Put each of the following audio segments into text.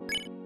you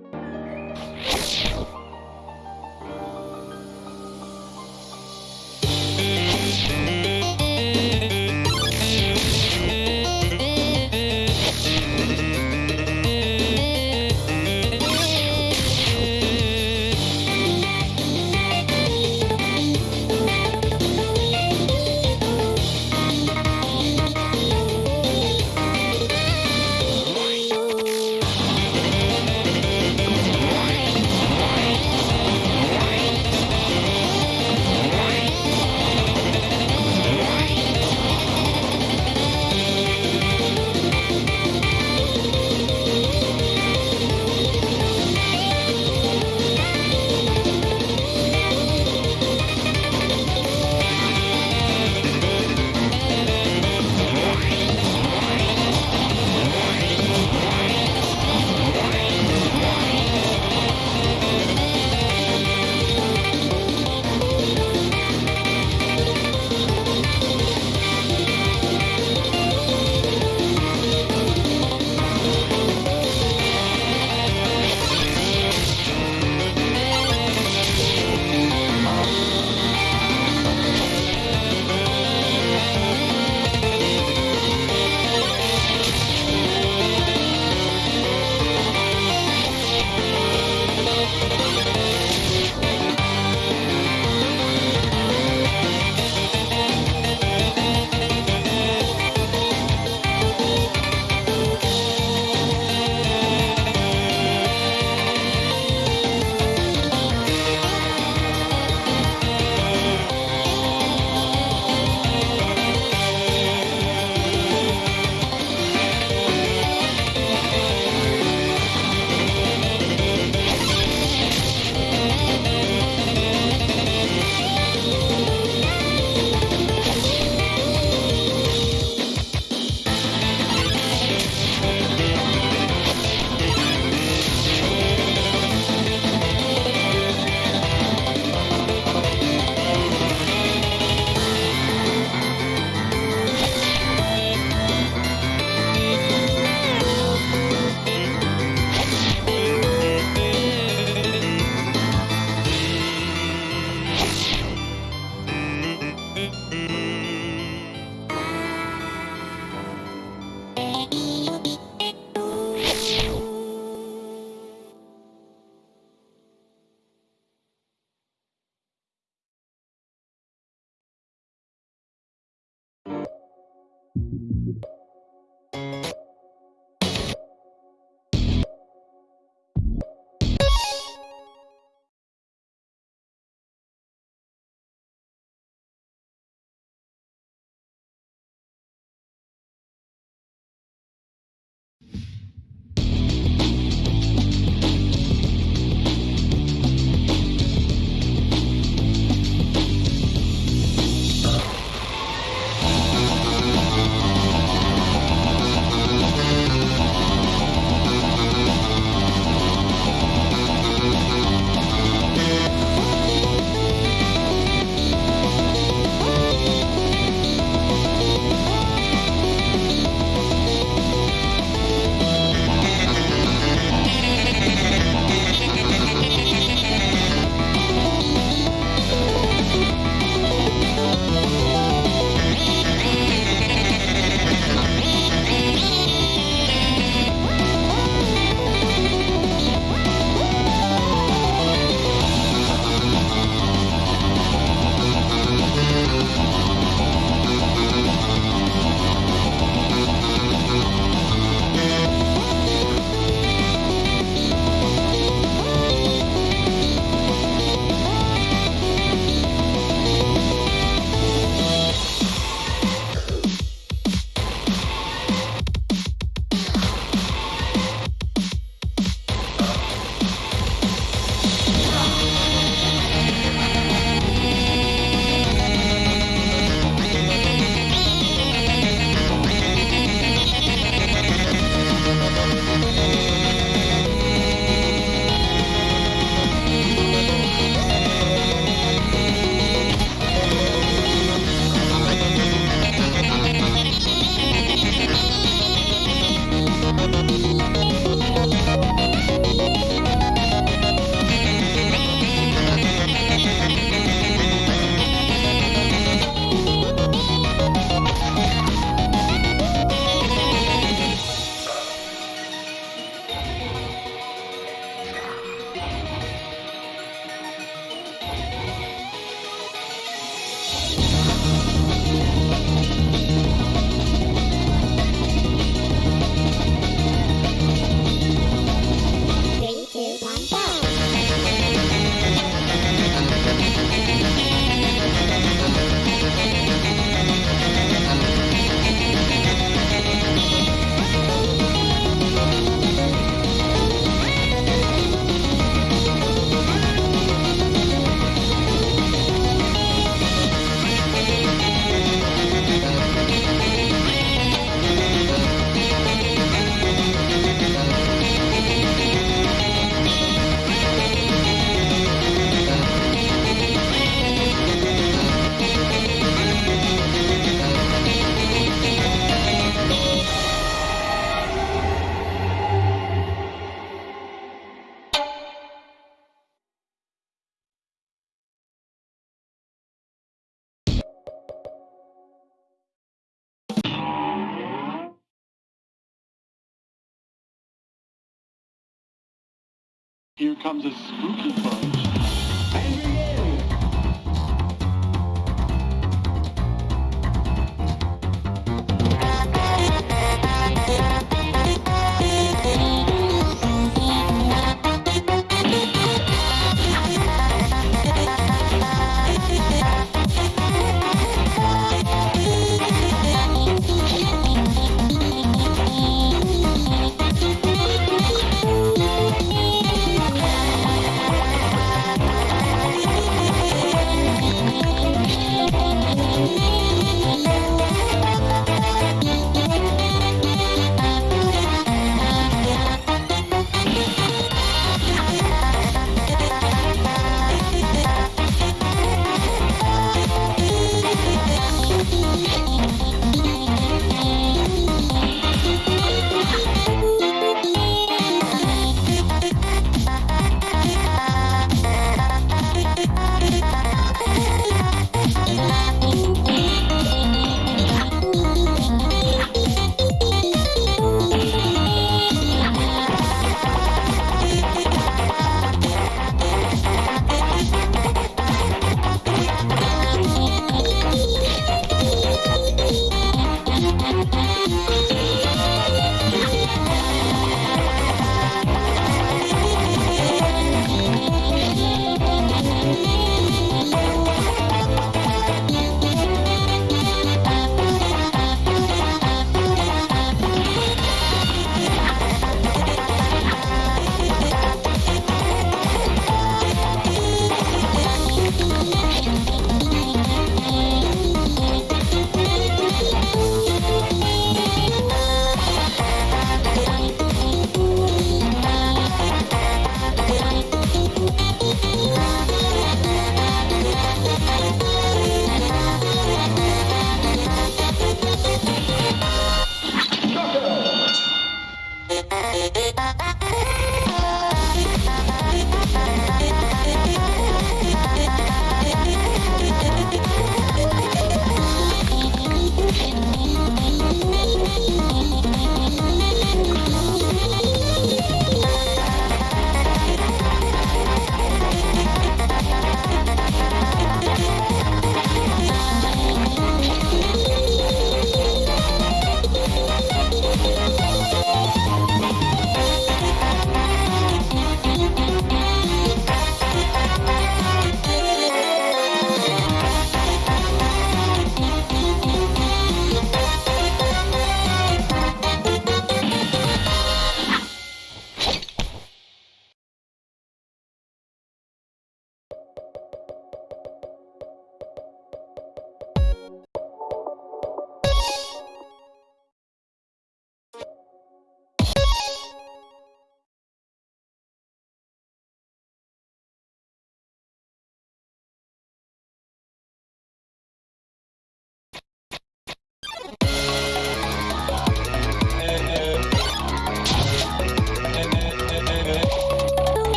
Here comes a spooky bunch.